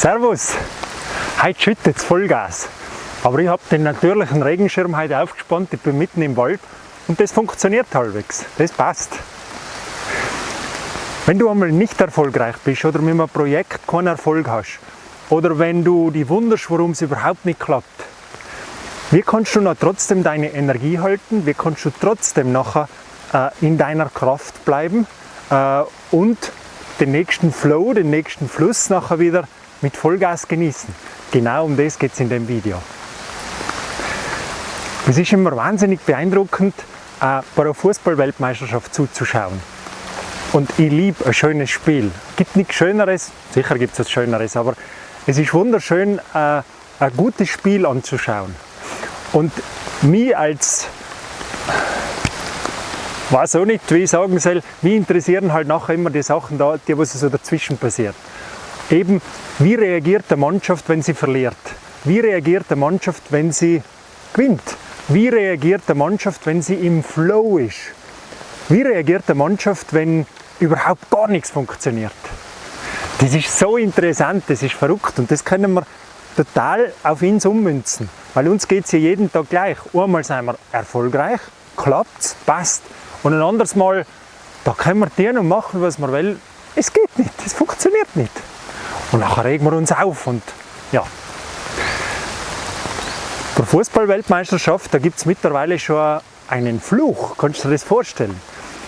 Servus! Heute schüttet es Vollgas. Aber ich habe den natürlichen Regenschirm heute aufgespannt, ich bin mitten im Wald und das funktioniert halbwegs. Das passt. Wenn du einmal nicht erfolgreich bist oder mit einem Projekt keinen Erfolg hast oder wenn du dich wunderst, warum es überhaupt nicht klappt, wie kannst du noch trotzdem deine Energie halten? Wie kannst du trotzdem nachher äh, in deiner Kraft bleiben äh, und den nächsten Flow, den nächsten Fluss nachher wieder mit Vollgas genießen? Genau um das geht es in dem Video. Es ist immer wahnsinnig beeindruckend, äh, bei einer Fußball-Weltmeisterschaft zuzuschauen. Und ich liebe ein schönes Spiel. Es gibt nichts Schöneres, sicher gibt es was Schöneres, aber es ist wunderschön, äh, ein gutes Spiel anzuschauen. Und mich als, weiß auch nicht, wie ich sagen soll, mich interessieren halt nachher immer die Sachen da, die was so dazwischen passiert. Eben, wie reagiert der Mannschaft, wenn sie verliert? Wie reagiert der Mannschaft, wenn sie gewinnt? Wie reagiert der Mannschaft, wenn sie im Flow ist? Wie reagiert der Mannschaft, wenn überhaupt gar nichts funktioniert? Das ist so interessant, das ist verrückt und das können wir total auf uns ummünzen. Weil uns geht es ja jeden Tag gleich. Einmal sind wir erfolgreich, klappt passt. Und ein anderes Mal, da können wir tun und machen, was wir wollen. Es geht nicht, es funktioniert nicht. Und nachher regen wir uns auf und ja. Der Fußball-Weltmeisterschaft, da gibt es mittlerweile schon einen Fluch. Kannst du dir das vorstellen?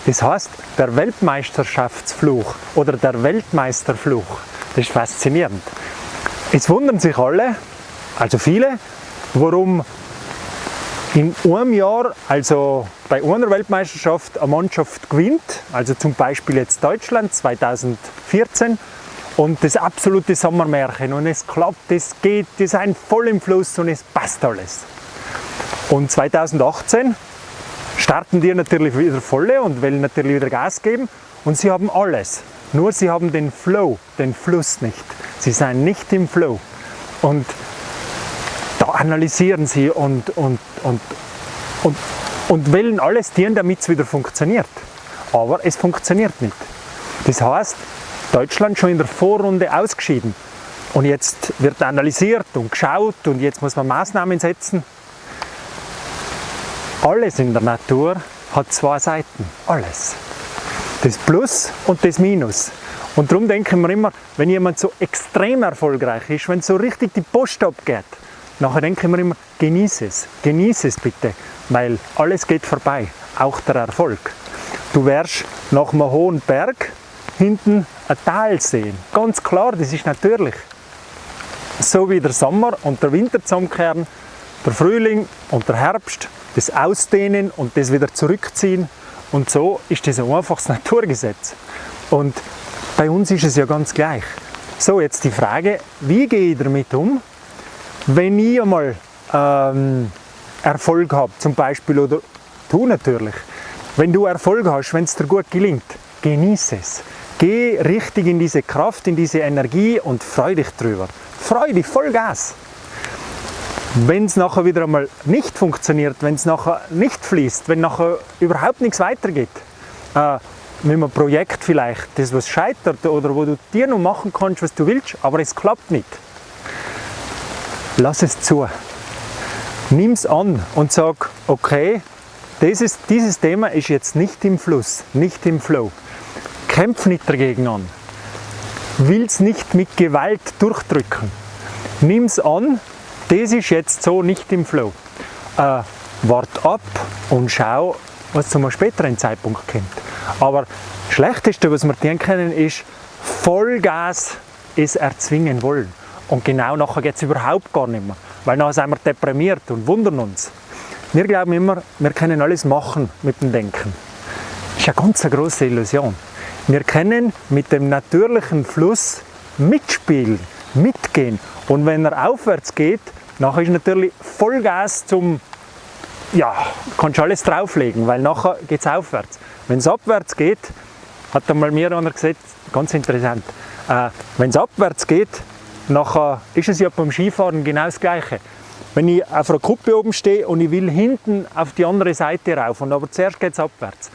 Das heißt, der Weltmeisterschaftsfluch oder der Weltmeisterfluch. Das ist faszinierend. Es wundern sich alle, also viele, warum in einem Jahr, also bei einer Weltmeisterschaft, eine Mannschaft gewinnt, also zum Beispiel jetzt Deutschland 2014 und das absolute Sommermärchen und es klappt, es geht, die sind voll im Fluss und es passt alles. Und 2018 starten die natürlich wieder volle und wollen natürlich wieder Gas geben und sie haben alles. Nur sie haben den Flow, den Fluss nicht. Sie sind nicht im Flow. Und da analysieren sie und, und, und, und, und wollen alles tun, damit es wieder funktioniert. Aber es funktioniert nicht. Das heißt, Deutschland schon in der Vorrunde ausgeschieden. Und jetzt wird analysiert und geschaut und jetzt muss man Maßnahmen setzen. Alles in der Natur hat zwei Seiten. Alles das Plus und das Minus. Und darum denken wir immer, wenn jemand so extrem erfolgreich ist, wenn so richtig die Post abgeht, nachher denken wir immer, genieße es, genieße es bitte, weil alles geht vorbei, auch der Erfolg. Du wirst nach einem hohen Berg hinten ein Tal sehen. Ganz klar, das ist natürlich. So wie der Sommer und der Winter zusammenkehren, der Frühling und der Herbst, das Ausdehnen und das wieder zurückziehen, und so ist das ein einfaches Naturgesetz. Und bei uns ist es ja ganz gleich. So, jetzt die Frage, wie gehe ich damit um, wenn ich einmal ähm, Erfolg habe, zum Beispiel, oder du natürlich. Wenn du Erfolg hast, wenn es dir gut gelingt, genieße es. Geh richtig in diese Kraft, in diese Energie und freu dich drüber. Freu dich, voll Gas. Wenn es nachher wieder einmal nicht funktioniert, wenn es nachher nicht fließt, wenn nachher überhaupt nichts weitergeht, äh, mit einem Projekt vielleicht, das was scheitert oder wo du dir noch machen kannst, was du willst, aber es klappt nicht. Lass es zu. Nimm es an und sag, okay, dieses, dieses Thema ist jetzt nicht im Fluss, nicht im Flow. Kämpf nicht dagegen an. Will es nicht mit Gewalt durchdrücken. Nimm es an das ist jetzt so nicht im Flow. Äh, wart ab und schau, was zu einem späteren Zeitpunkt kommt. Aber das Schlechteste, was wir tun können, ist Vollgas es erzwingen wollen. Und genau nachher geht es überhaupt gar nicht mehr. Weil nachher sind wir deprimiert und wundern uns. Wir glauben immer, wir können alles machen mit dem Denken. Das ist eine ganz große Illusion. Wir können mit dem natürlichen Fluss mitspielen, mitgehen. Und wenn er aufwärts geht, nachher ist natürlich Vollgas zum, ja, kannst du alles drauflegen, weil nachher geht es aufwärts. Wenn es abwärts geht, hat einmal mir einer gesagt, ganz interessant, äh, wenn es abwärts geht, nachher ist es ja beim Skifahren genau das Gleiche. Wenn ich auf einer Kuppe oben stehe und ich will hinten auf die andere Seite rauf, und aber zuerst geht es abwärts,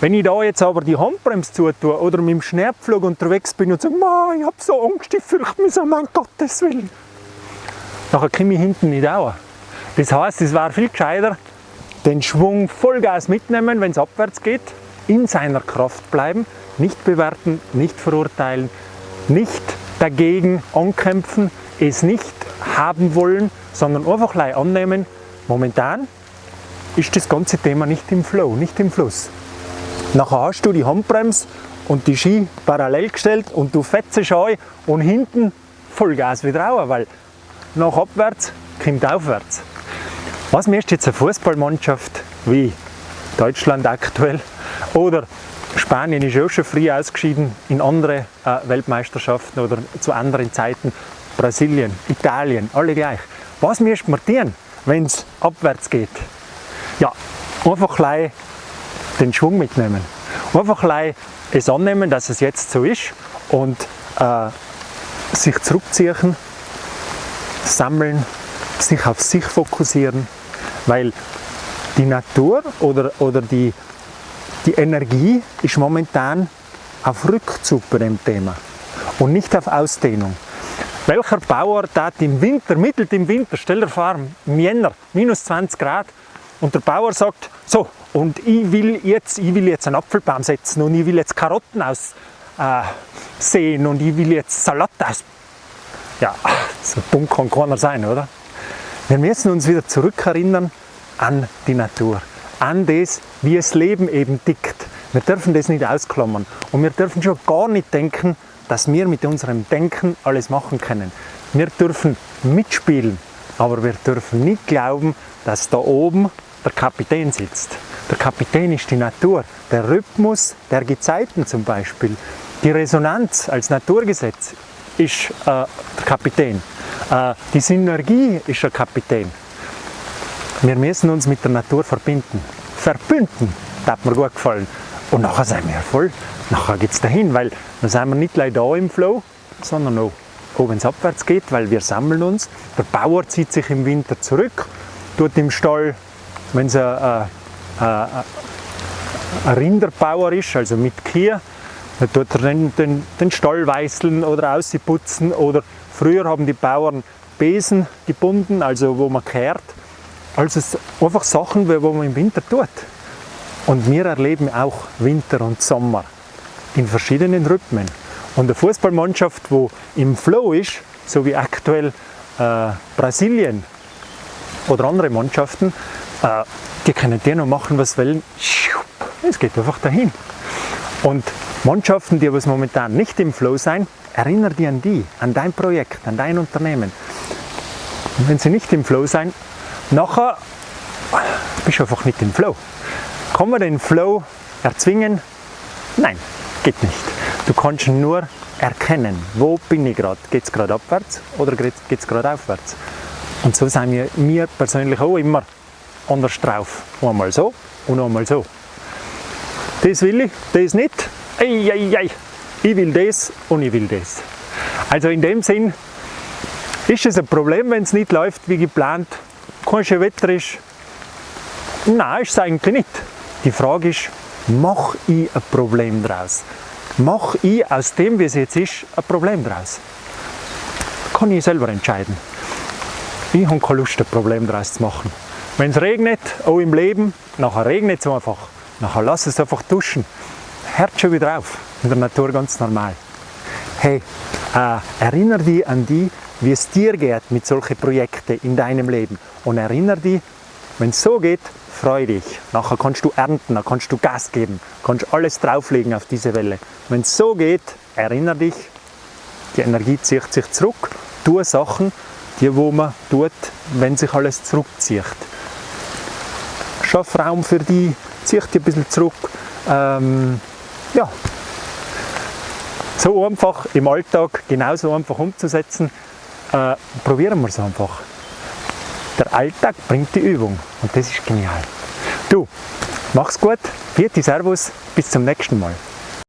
Wenn ich da jetzt aber die Handbremse zutue oder mit dem Schneepflug unterwegs bin und sage, ich habe so Angst, ich fürchte mich so, mein Gottes Willen. Nachher komme ich hinten nicht auch. Das heißt, es wäre viel gescheiter, den Schwung Vollgas mitnehmen, wenn es abwärts geht, in seiner Kraft bleiben, nicht bewerten, nicht verurteilen, nicht dagegen ankämpfen, es nicht haben wollen, sondern einfach annehmen, momentan ist das ganze Thema nicht im Flow, nicht im Fluss. Nachher hast du die Handbremse und die Ski parallel gestellt und du fetzt an und hinten Vollgas wieder raus, weil nach abwärts kommt aufwärts. Was möchte jetzt eine Fußballmannschaft wie Deutschland aktuell oder Spanien ist auch schon früh ausgeschieden in andere äh, Weltmeisterschaften oder zu anderen Zeiten, Brasilien, Italien, alle gleich. Was müsste man tun, wenn es abwärts geht? Ja, einfach den Schwung mitnehmen. Einfach es annehmen, dass es jetzt so ist und äh, sich zurückziehen, sammeln, sich auf sich fokussieren, weil die Natur oder, oder die, die Energie ist momentan auf Rückzug bei dem Thema und nicht auf Ausdehnung. Welcher Bauer hat im Winter, mittelt im Winter, stell dir vor, im Jänner, minus 20 Grad, und der Bauer sagt, so, und ich will jetzt, ich will jetzt einen Apfelbaum setzen und ich will jetzt Karotten aussehen äh, und ich will jetzt Salat aus. Ja, so dumm kann keiner sein, oder? Wir müssen uns wieder zurückerinnern an die Natur, an das, wie das Leben eben tickt. Wir dürfen das nicht ausklammern und wir dürfen schon gar nicht denken, dass wir mit unserem Denken alles machen können. Wir dürfen mitspielen, aber wir dürfen nicht glauben, dass da oben der Kapitän sitzt. Der Kapitän ist die Natur, der Rhythmus der Gezeiten zum Beispiel. Die Resonanz als Naturgesetz ist äh, der Kapitän. Äh, die Synergie ist der Kapitän. Wir müssen uns mit der Natur verbinden. Verbünden, das hat mir gut gefallen. Und nachher sind wir voll, nachher geht es dahin, weil dann sind wir nicht gleich da im Flow, sondern auch, wenn es abwärts geht, weil wir sammeln uns. Der Bauer zieht sich im Winter zurück, tut im Stall wenn es ein, ein, ein Rinderbauer ist, also mit Kier, dann tut er den, den, den Stall weißeln oder ausputzen oder früher haben die Bauern Besen gebunden, also wo man kehrt. Also einfach Sachen, wo man im Winter tut. Und wir erleben auch Winter und Sommer in verschiedenen Rhythmen. Und eine Fußballmannschaft, wo im Flow ist, so wie aktuell äh, Brasilien oder andere Mannschaften, äh, die können dir noch machen, was wollen. Es geht einfach dahin. Und Mannschaften, die aber momentan nicht im Flow sein, erinnere dich an die, an dein Projekt, an dein Unternehmen. Und wenn sie nicht im Flow sein, nachher bist du einfach nicht im Flow. Kann man den Flow erzwingen? Nein, geht nicht. Du kannst nur erkennen, wo bin ich gerade. Geht es gerade abwärts oder geht es gerade aufwärts? Und so sind wir, mir persönlich auch immer anders drauf. Einmal so und einmal so. Das will ich, das nicht. Ei, ei, ei. Ich will das und ich will das. Also in dem Sinn ist es ein Problem, wenn es nicht läuft wie geplant, kein Wetter ist. Nein, ist es eigentlich nicht. Die Frage ist, mache ich ein Problem daraus? Mache ich aus dem, wie es jetzt ist, ein Problem daraus? Kann ich selber entscheiden. Ich habe keine Lust, ein Problem daraus zu machen. Wenn es regnet, auch im Leben, nachher regnet es einfach. Nachher lass es einfach duschen. Hört schon wieder auf. In der Natur ganz normal. Hey, äh, erinnere dich an die, wie es dir geht mit solchen Projekten in deinem Leben. Und erinnere dich, wenn es so geht, freu dich. Nachher kannst du ernten, dann kannst du Gas geben, kannst alles drauflegen auf diese Welle. Wenn es so geht, erinnere dich, die Energie zieht sich zurück, tue Sachen, die wo man tut, wenn sich alles zurückzieht schaff Raum für die, zieh dich ein bisschen zurück. Ähm, ja, so einfach im Alltag genauso einfach umzusetzen, äh, probieren wir es einfach. Der Alltag bringt die Übung und das ist genial. Du, mach's gut, vierte Servus, bis zum nächsten Mal.